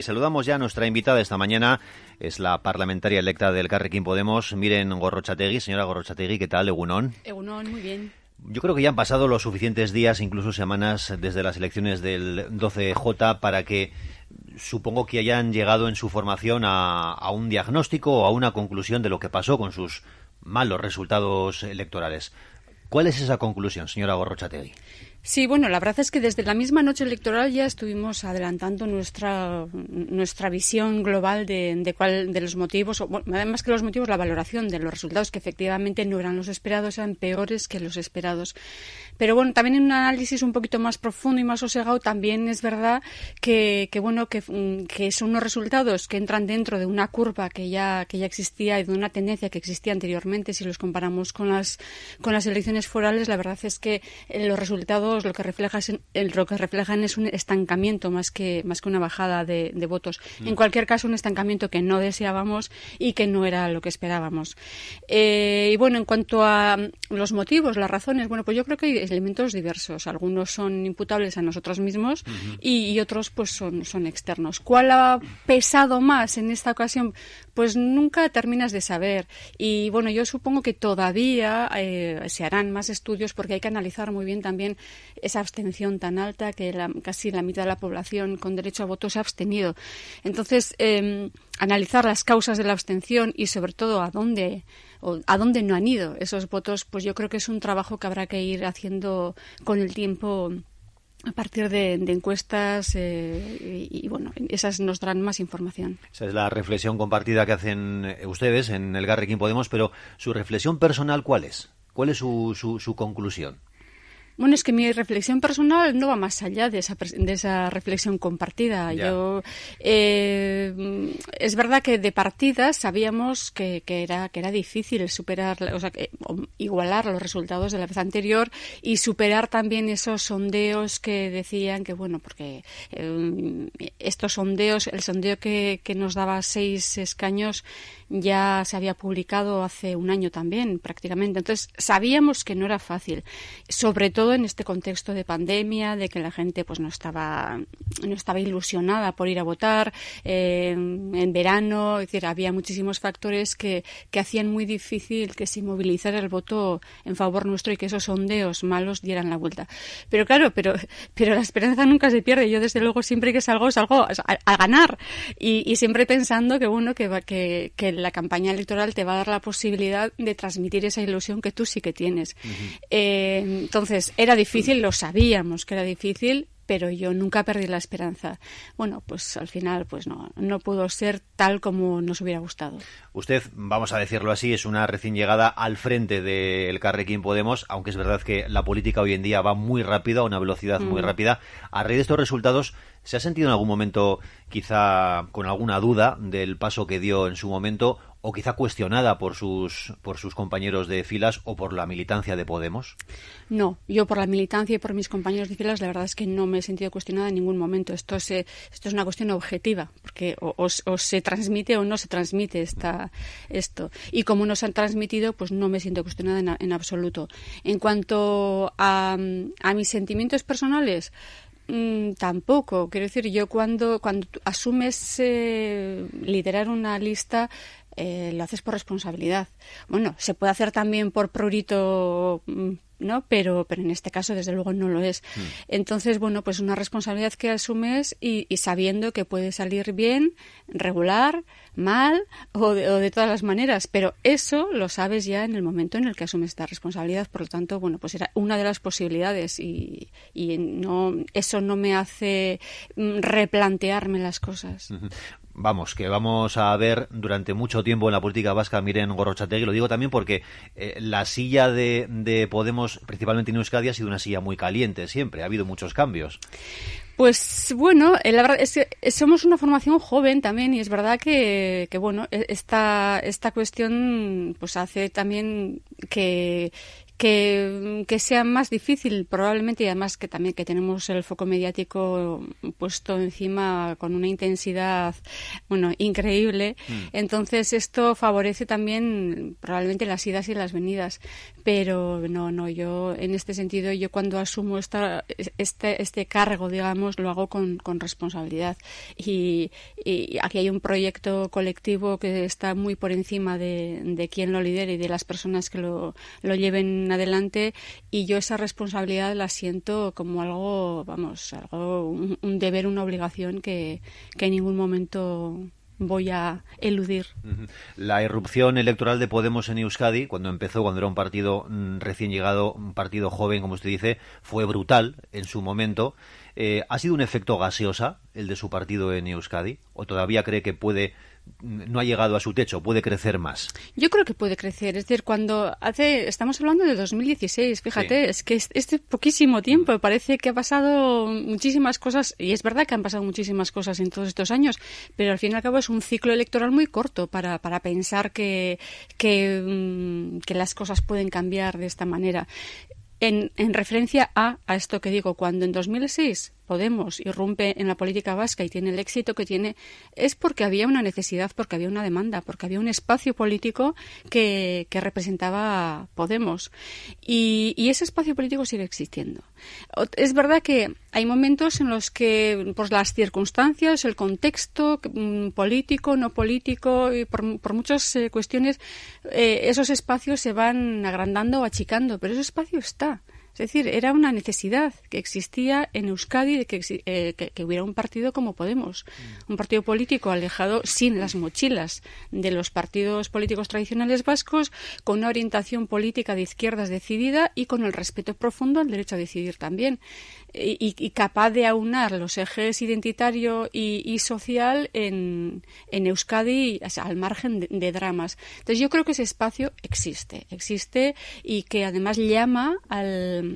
Saludamos ya a nuestra invitada esta mañana, es la parlamentaria electa del Carrequín Podemos, Miren Gorrochategui. Señora Gorrochategui, ¿qué tal, Egunón? Egunón, muy bien. Yo creo que ya han pasado los suficientes días, incluso semanas, desde las elecciones del 12J para que supongo que hayan llegado en su formación a, a un diagnóstico o a una conclusión de lo que pasó con sus malos resultados electorales. ¿Cuál es esa conclusión, señora Gorrochategui? Sí, bueno, la verdad es que desde la misma noche electoral ya estuvimos adelantando nuestra, nuestra visión global de, de, cuál, de los motivos, o, bueno, además que los motivos, la valoración de los resultados que efectivamente no eran los esperados, eran peores que los esperados. Pero bueno, también en un análisis un poquito más profundo y más sosegado, también es verdad que, que bueno, que, que, son unos resultados que entran dentro de una curva que ya, que ya existía y de una tendencia que existía anteriormente, si los comparamos con las, con las elecciones forales, la verdad es que los resultados lo que, refleja es, lo que reflejan es un estancamiento más que, más que una bajada de, de votos. Mm. En cualquier caso, un estancamiento que no deseábamos y que no era lo que esperábamos. Eh, y bueno, en cuanto a los motivos, las razones, bueno, pues yo creo que hay elementos diversos. Algunos son imputables a nosotros mismos uh -huh. y, y, otros pues son, son externos. ¿Cuál ha pesado más en esta ocasión? Pues nunca terminas de saber. Y bueno, yo supongo que todavía eh, se harán más estudios porque hay que analizar muy bien también esa abstención tan alta que la, casi la mitad de la población con derecho a voto se ha abstenido. Entonces, eh, analizar las causas de la abstención y sobre todo a dónde o a dónde no han ido esos votos, pues yo creo que es un trabajo que habrá que ir haciendo con el tiempo a partir de, de encuestas eh, y, bueno, esas nos darán más información. Esa es la reflexión compartida que hacen ustedes en el Garrequín Podemos, pero su reflexión personal, ¿cuál es? ¿Cuál es su, su, su conclusión? Bueno, es que mi reflexión personal no va más allá de esa, de esa reflexión compartida. Ya. Yo eh, es verdad que de partida sabíamos que, que, era que era difícil superar, o sea, que, igualar los resultados de la vez anterior y superar también esos sondeos que decían que bueno, porque eh, estos sondeos, el sondeo que, que nos daba seis escaños ya se había publicado hace un año también, prácticamente. Entonces sabíamos que no era fácil, sobre todo en este contexto de pandemia, de que la gente pues no estaba no estaba ilusionada por ir a votar eh, en verano, es decir, había muchísimos factores que, que hacían muy difícil que se movilizara el voto en favor nuestro y que esos sondeos malos dieran la vuelta. Pero claro, pero pero la esperanza nunca se pierde. Yo desde luego siempre que salgo salgo a, ganar y, y, siempre pensando que bueno que que, que la campaña electoral te va a dar la posibilidad de transmitir esa ilusión que tú sí que tienes. Uh -huh. eh, entonces era difícil, lo sabíamos que era difícil, pero yo nunca perdí la esperanza. Bueno, pues al final pues no, no pudo ser tal como nos hubiera gustado. Usted, vamos a decirlo así, es una recién llegada al frente del Carrequín Podemos, aunque es verdad que la política hoy en día va muy rápido, a una velocidad mm. muy rápida. A raíz de estos resultados, ¿se ha sentido en algún momento quizá con alguna duda del paso que dio en su momento o quizá cuestionada por sus por sus compañeros de filas o por la militancia de Podemos? No, yo por la militancia y por mis compañeros de filas la verdad es que no me he sentido cuestionada en ningún momento. Esto se, esto es una cuestión objetiva, porque o, se transmite o no se transmite esta, esto. Y como no se han transmitido, pues no me siento cuestionada en, en absoluto. En cuanto a, a mis sentimientos personales, Mm, tampoco. Quiero decir, yo cuando, cuando asumes eh, liderar una lista, eh, lo haces por responsabilidad. Bueno, se puede hacer también por prurito. ¿no? Pero, pero en este caso, desde luego, no lo es. Mm. Entonces, bueno, pues una responsabilidad que asumes y, y sabiendo que puede salir bien, regular, mal o de, o de, todas las maneras, pero eso lo sabes ya en el momento en el que asumes esta responsabilidad, por lo tanto, bueno, pues era una de las posibilidades y, no, eso no me hace mm, replantearme las cosas. Vamos, que vamos a ver durante mucho tiempo en la política vasca, miren Gorrochategui, lo digo también porque eh, la silla de, de, Podemos, principalmente en Euskadi, ha sido una silla muy caliente siempre, ha habido muchos cambios. Pues bueno, eh, la verdad es que somos una formación joven también y es verdad que, que bueno, e, esta, esta cuestión pues hace también que, que, que, sea más difícil probablemente y además que también que tenemos el foco mediático puesto encima con una intensidad bueno increíble mm. entonces esto favorece también probablemente las idas y las venidas pero no, no, yo en este sentido, yo cuando asumo esta, este, este cargo, digamos, lo hago con, con responsabilidad. Y, aquí hay un proyecto colectivo que está muy por encima de, de quien lo lidere y de las personas que lo, lo lleven adelante y yo esa responsabilidad la siento como algo, vamos, algo, un, un deber, una obligación que, que en ningún momento voy a eludir. La irrupción electoral de Podemos en Euskadi, cuando empezó, cuando era un partido mm, recién llegado, un partido joven, como usted dice, fue brutal en su momento. Eh, ¿Ha sido un efecto gaseosa el de su partido en Euskadi? ¿O todavía cree que puede no ha llegado a su techo, puede crecer más. Yo creo que puede crecer. Es decir, cuando hace, estamos hablando de 2016, fíjate, es que este poquísimo tiempo, parece que ha pasado muchísimas cosas, y es verdad que han pasado muchísimas cosas en todos estos años, pero al fin y al cabo es un ciclo electoral muy corto para, para pensar que, que, mm, que las cosas pueden cambiar de esta manera. En, en referencia a, a esto que digo, cuando en 2006 Podemos irrumpe en la política vasca y tiene el éxito que tiene, es porque había una necesidad, porque había una demanda, porque había un espacio político que, representaba Podemos. Y, ese espacio político sigue existiendo. Es verdad que hay momentos en los que, por las circunstancias, el contexto mm, político, no político, y por, muchas eh, cuestiones, eh, esos espacios se van agrandando o achicando, pero ese espacio está. Es decir, era una necesidad que existía en Euskadi de que, eh, hubiera un partido como Podemos, un partido político alejado sin las mochilas de los partidos políticos tradicionales vascos, con una orientación política de izquierdas decidida y con el respeto profundo al derecho a decidir también. Y, capaz de aunar los ejes identitario y, social en, en Euskadi al margen de, dramas. Entonces yo creo que ese espacio existe, existe y que además llama al,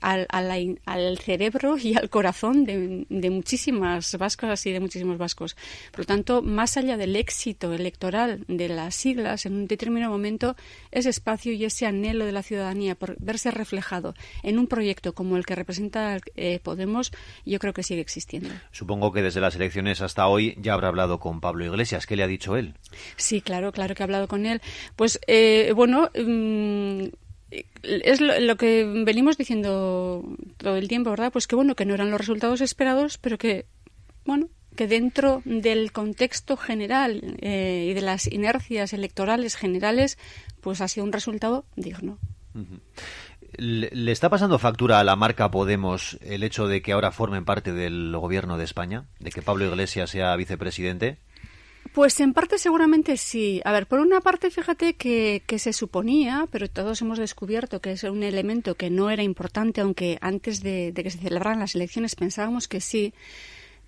al, al, cerebro y al corazón de, de, muchísimas vascas y de muchísimos vascos. Por lo tanto, más allá del éxito electoral de las siglas, en un determinado momento, ese espacio y ese anhelo de la ciudadanía por verse reflejado en un proyecto como el que representa eh, Podemos, yo creo que sigue existiendo. Supongo que desde las elecciones hasta hoy ya habrá hablado con Pablo Iglesias. ¿Qué le ha dicho él? Sí, claro, claro que ha hablado con él. Pues, eh, bueno. Mm, es lo, que venimos diciendo todo el tiempo, ¿verdad? Pues que bueno, que no eran los resultados esperados, pero que, bueno, que dentro del contexto general eh, y de las inercias electorales generales, pues ha sido un resultado digno. ¿Le está pasando factura a la marca Podemos el hecho de que ahora formen parte del gobierno de España? ¿De que Pablo Iglesias sea vicepresidente? Pues en parte seguramente sí. A ver, por una parte, fíjate que, que, se suponía, pero todos hemos descubierto que es un elemento que no era importante, aunque antes de, de que se celebraran las elecciones pensábamos que sí,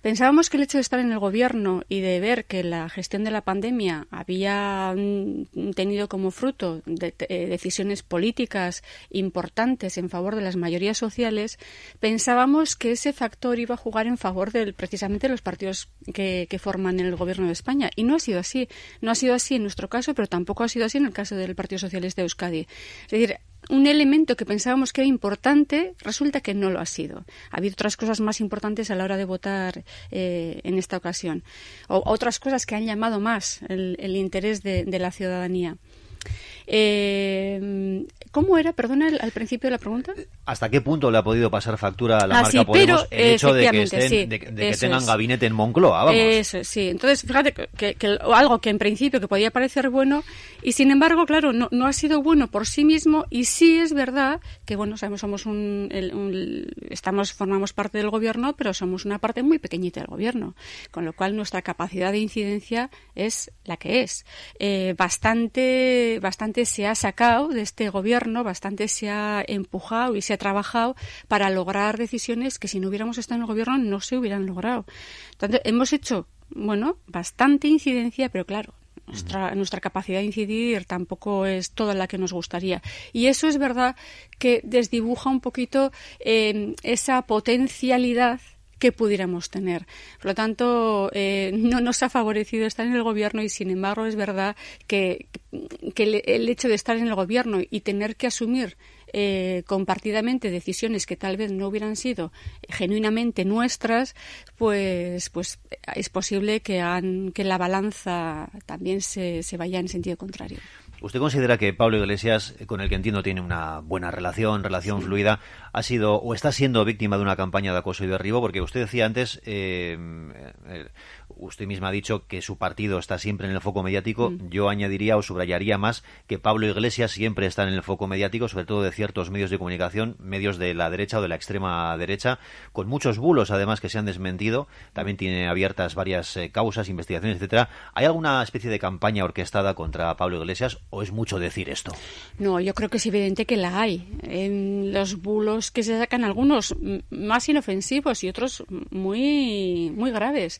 Pensábamos que el hecho de estar en el gobierno y de ver que la gestión de la pandemia había mm, tenido como fruto de, eh, decisiones políticas importantes en favor de las mayorías sociales, pensábamos que ese factor iba a jugar en favor de precisamente los partidos que, que forman el gobierno de España. Y no ha sido así. No ha sido así en nuestro caso, pero tampoco ha sido así en el caso del Partido Socialista de Euskadi. Es decir, un elemento que pensábamos que era importante resulta que no lo ha sido. Ha habido otras cosas más importantes a la hora de votar eh, en esta ocasión. O otras cosas que han llamado más el, interés de, de la ciudadanía. Eh, ¿Cómo era, perdona, al principio de la pregunta? ¿Hasta qué punto le ha podido pasar factura a la ah, marca Podemos el hecho de que, tengan gabinete en Moncloa? Vamos. Eso, sí. Entonces, fíjate que, algo que en principio que podía parecer bueno y sin embargo, claro, no, no ha sido bueno por sí mismo y sí es verdad que, bueno, sabemos, somos un, estamos, formamos parte del gobierno, pero somos una parte muy pequeñita del gobierno, con lo cual nuestra capacidad de incidencia es la que es. Eh, bastante, bastante se ha sacado de este gobierno, bastante se ha empujado y se ha trabajado para lograr decisiones que si no hubiéramos estado en el gobierno no se hubieran logrado. Entonces, hemos hecho, bueno, bastante incidencia, pero claro, nuestra, nuestra, capacidad de incidir tampoco es toda la que nos gustaría. Y eso es verdad que desdibuja un poquito eh, esa potencialidad que pudiéramos tener. Por lo tanto, eh, no nos ha favorecido estar en el gobierno y, sin embargo, es verdad que, el, hecho de estar en el gobierno y tener que asumir eh, compartidamente decisiones que tal vez no hubieran sido genuinamente nuestras, pues, pues es posible que, que la balanza también se, se vaya en sentido contrario. ¿Usted considera que Pablo Iglesias, con el que entiendo tiene una buena relación, relación fluida, ha sido o está siendo víctima de una campaña de acoso y derribo? Porque usted decía antes, eh, eh, usted misma ha dicho que su partido está siempre en el foco mediático. Mm. Yo añadiría o subrayaría más que Pablo Iglesias siempre está en el foco mediático, sobre todo de ciertos medios de comunicación, medios de la derecha o de la extrema derecha, con muchos bulos además que se han desmentido. También tiene abiertas varias eh, causas, investigaciones, etcétera. ¿Hay alguna especie de campaña orquestada contra Pablo Iglesias o es mucho decir esto? No, yo creo que es evidente que la hay. En los bulos que se sacan algunos más inofensivos y otros muy muy graves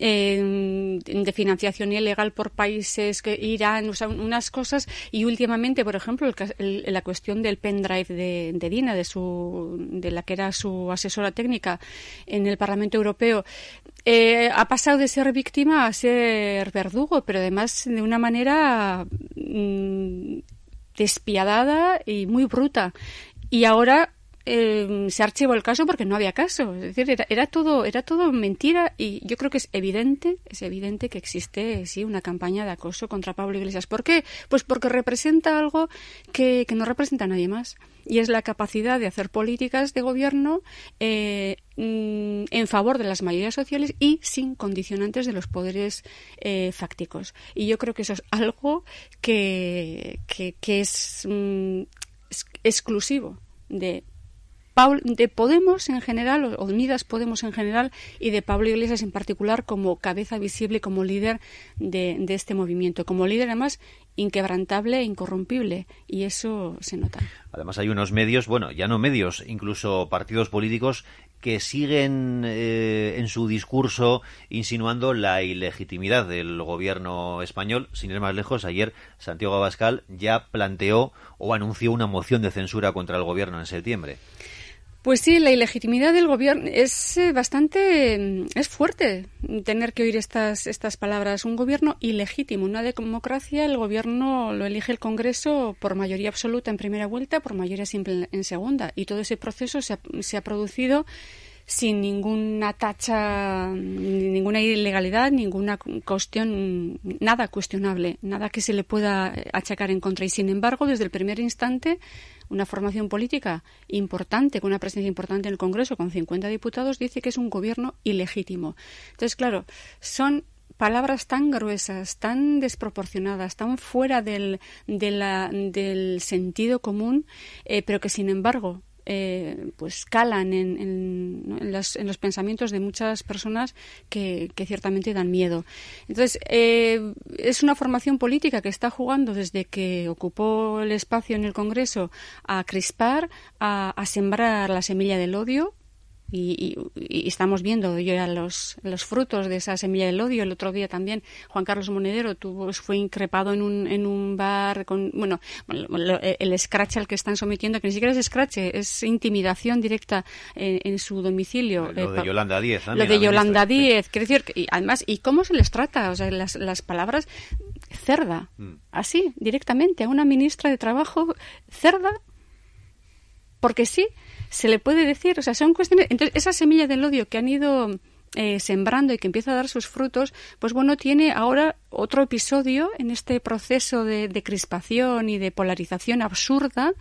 de financiación ilegal por países que Irán, unas cosas y últimamente, por ejemplo, la cuestión del pendrive de, de, Dina, de su, de la que era su asesora técnica en el Parlamento Europeo, eh, ha pasado de ser víctima a ser verdugo, pero además de una manera mm, despiadada y muy bruta. Y ahora eh, se archivó el caso porque no había caso. Es decir, era, todo, era todo mentira y yo creo que es evidente, es evidente que existe sí una campaña de acoso contra Pablo Iglesias. ¿Por qué? Pues porque representa algo que, no representa a nadie más y es la capacidad de hacer políticas de gobierno eh, mm, en favor de las mayorías sociales y sin condicionantes de los poderes eh, fácticos. Y yo creo que eso es algo que, que, es mm, exclusivo de de Podemos en general, o Unidas Podemos en general, y de Pablo Iglesias en particular como cabeza visible, como líder de, este movimiento, como líder además inquebrantable e incorrompible, y eso se nota. Además hay unos medios, bueno, ya no medios, incluso partidos políticos que siguen eh, en su discurso insinuando la ilegitimidad del gobierno español. Sin ir más lejos, ayer Santiago Abascal ya planteó o anunció una moción de censura contra el gobierno en septiembre. Pues sí, la ilegitimidad del gobierno es eh, bastante, mm, es fuerte tener que oír estas, estas palabras. Un gobierno ilegítimo. Una democracia, el gobierno lo elige el Congreso por mayoría absoluta en primera vuelta, por mayoría simple en segunda. Y todo ese proceso se ha, se ha producido sin ninguna tacha, ninguna ilegalidad, ninguna cuestión, nada cuestionable, nada que se le pueda achacar en contra. Y sin embargo, desde el primer instante, una formación política importante, con una presencia importante en el Congreso, con 50 diputados, dice que es un gobierno ilegítimo. Entonces, claro, son palabras tan gruesas, tan desproporcionadas, tan fuera del, del sentido común, eh, pero que sin embargo eh, pues calan en, en, los, pensamientos de muchas personas que, ciertamente dan miedo. Entonces, eh, es una formación política que está jugando desde que ocupó el espacio en el Congreso a crispar, a sembrar la semilla del odio, y, estamos viendo ya los, los frutos de esa semilla del odio. El otro día también Juan Carlos Monedero tuvo, fue increpado en un, en un bar con, bueno, el scratch al que están sometiendo, que ni siquiera es scratch, es intimidación directa en, su domicilio. Lo de Yolanda Díez. Lo de Yolanda Díez. Quiero decir, y además, ¿y cómo se les trata? O sea, las, las palabras cerda, mm. así, directamente, a una ministra de Trabajo, cerda, porque sí se le puede decir, o sea, son cuestiones. Entonces, esa semilla del odio que han ido eh, sembrando y que empieza a dar sus frutos, pues bueno, tiene ahora otro episodio en este proceso de, crispación y de polarización absurda,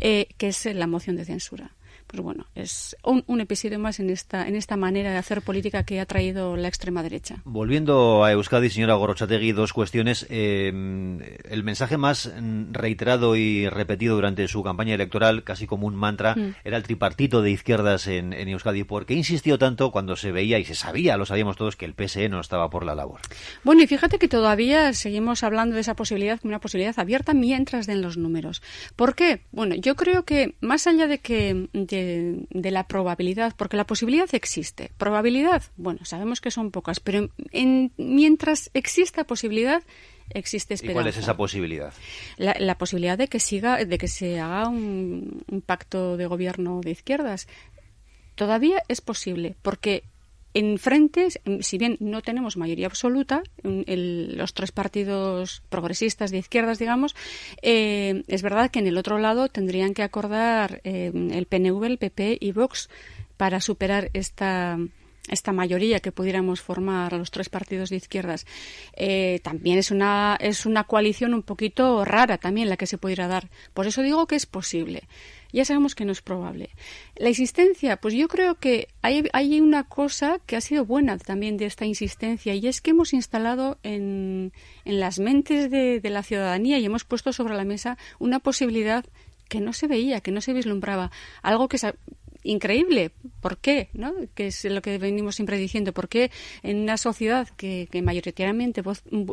eh, que es la moción de censura pues bueno, es un, episodio más en esta, en esta manera de hacer política que ha traído la extrema derecha. Volviendo a Euskadi, señora Gorochategui, dos cuestiones. Eh, el mensaje más reiterado y repetido durante su campaña electoral, casi como un mantra, mm. era el tripartito de izquierdas en, en, Euskadi. ¿Por qué insistió tanto cuando se veía y se sabía, lo sabíamos todos, que el PSE no estaba por la labor? Bueno, y fíjate que todavía seguimos hablando de esa posibilidad como una posibilidad abierta mientras den los números. ¿Por qué? Bueno, yo creo que más allá de que de, la probabilidad, porque la posibilidad existe. Probabilidad, bueno, sabemos que son pocas, pero en, mientras exista posibilidad, existe esperanza. ¿Y cuál es esa posibilidad? La, posibilidad de que siga, de que se haga un, pacto de gobierno de izquierdas. Todavía es posible, porque en frente, si bien no tenemos mayoría absoluta, los tres partidos progresistas de izquierdas, digamos, eh, es verdad que en el otro lado tendrían que acordar eh, el PNV, el PP y Vox para superar esta esta mayoría que pudiéramos formar a los tres partidos de izquierdas, eh, también es una, es una coalición un poquito rara también la que se pudiera dar. Por eso digo que es posible. Ya sabemos que no es probable. La insistencia, pues yo creo que hay, hay una cosa que ha sido buena también de esta insistencia y es que hemos instalado en, en las mentes de, de la ciudadanía y hemos puesto sobre la mesa una posibilidad que no se veía, que no se vislumbraba, algo que increíble. ¿Por qué? ¿no? Que es lo que venimos siempre diciendo. ¿Por qué en una sociedad que, mayoritariamente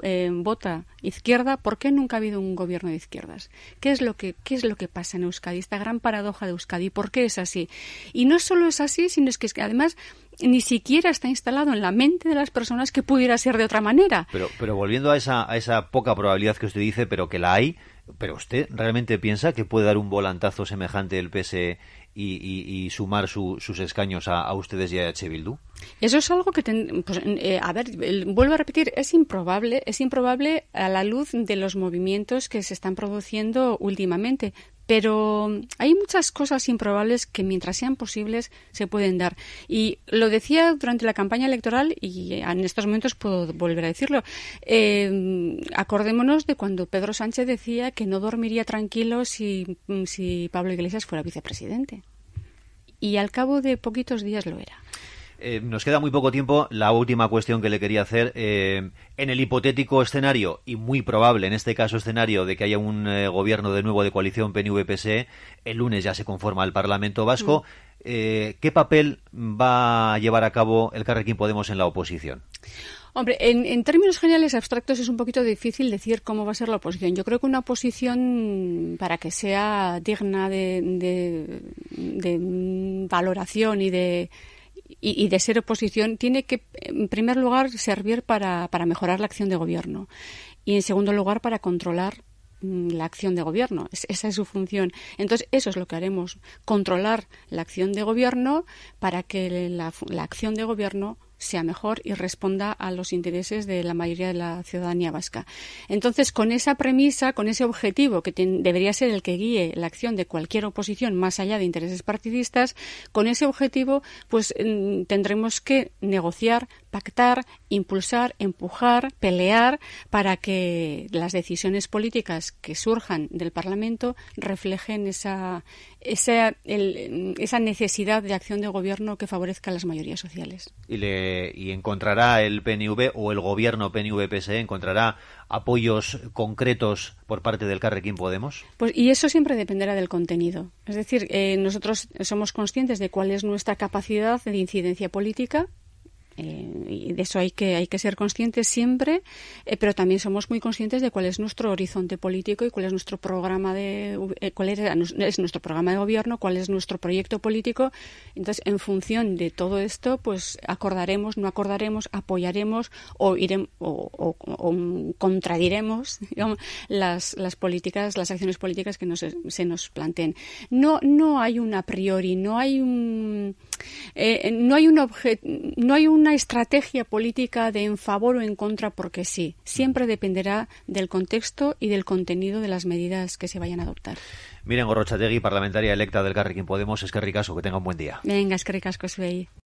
eh, vota izquierda, por qué nunca ha habido un gobierno de izquierdas? ¿Qué es, lo que, ¿Qué es lo que pasa en Euskadi? Esta gran paradoja de Euskadi. ¿Por qué es así? Y no solo es así, sino es que además ni siquiera está instalado en la mente de las personas que pudiera ser de otra manera. Pero, pero volviendo a esa, a esa poca probabilidad que usted dice, pero que la hay, ¿pero usted realmente piensa que puede dar un volantazo semejante el PSE y, sumar sus escaños a, ustedes y a H. Bildu? Eso es algo que, pues, eh, a ver, vuelvo a repetir, es improbable, es improbable a la luz de los movimientos que se están produciendo últimamente. Pero hay muchas cosas improbables que mientras sean posibles se pueden dar. Y lo decía durante la campaña electoral y en estos momentos puedo volver a decirlo. Eh, acordémonos de cuando Pedro Sánchez decía que no dormiría tranquilo si, si Pablo Iglesias fuera vicepresidente. Y al cabo de poquitos días lo era. Eh, nos queda muy poco tiempo. La última cuestión que le quería hacer. Eh, en el hipotético escenario, y muy probable en este caso escenario, de que haya un eh, gobierno de nuevo de coalición PNV-PSE, el lunes ya se conforma el Parlamento Vasco. Mm. ¿Qué papel va a llevar a cabo el Carrequín Podemos en la oposición? Hombre, en, términos generales abstractos es un poquito difícil decir cómo va a ser la oposición. Yo creo que una oposición, para que sea digna de valoración y de y, de ser oposición tiene que, en primer lugar, servir para, para mejorar la acción de gobierno y, en segundo lugar, para controlar mm, la acción de gobierno. esa es su función. Entonces, eso es lo que haremos, controlar la acción de gobierno para que la, la acción de gobierno sea mejor y responda a los intereses de la mayoría de la ciudadanía vasca. Entonces, con esa premisa, con ese objetivo que debería ser el que guíe la acción de cualquier oposición más allá de intereses partidistas, con ese objetivo, pues mm, tendremos que negociar, pactar, impulsar, empujar, pelear para que las decisiones políticas que surjan del Parlamento reflejen esa, esa, esa necesidad de acción de gobierno que favorezca a las mayorías sociales. Y, le, y encontrará el PNV o el gobierno PNV-PSE, encontrará apoyos concretos por parte del Carrequín Podemos? Pues y eso siempre dependerá del contenido. Es decir, eh, nosotros somos conscientes de cuál es nuestra capacidad de incidencia política eh, y de eso hay que, hay que ser conscientes siempre, eh, pero también somos muy conscientes de cuál es nuestro horizonte político y cuál es nuestro programa de eh, cuál es, nuestro programa de gobierno, cuál es nuestro proyecto político. Entonces, en función de todo esto, pues acordaremos, no acordaremos, apoyaremos o iremos o, contradiremos las, las políticas, las acciones políticas que nos, se nos planteen. No, no hay un a priori, no hay un no hay un no hay un una estrategia política de en favor o en contra porque sí. Siempre dependerá del contexto y del contenido de las medidas que se vayan a adoptar. Miren Gorrochategui, parlamentaria electa del Carrequín Podemos, es que ricasco, que tenga un buen día. Venga, es que ricasco,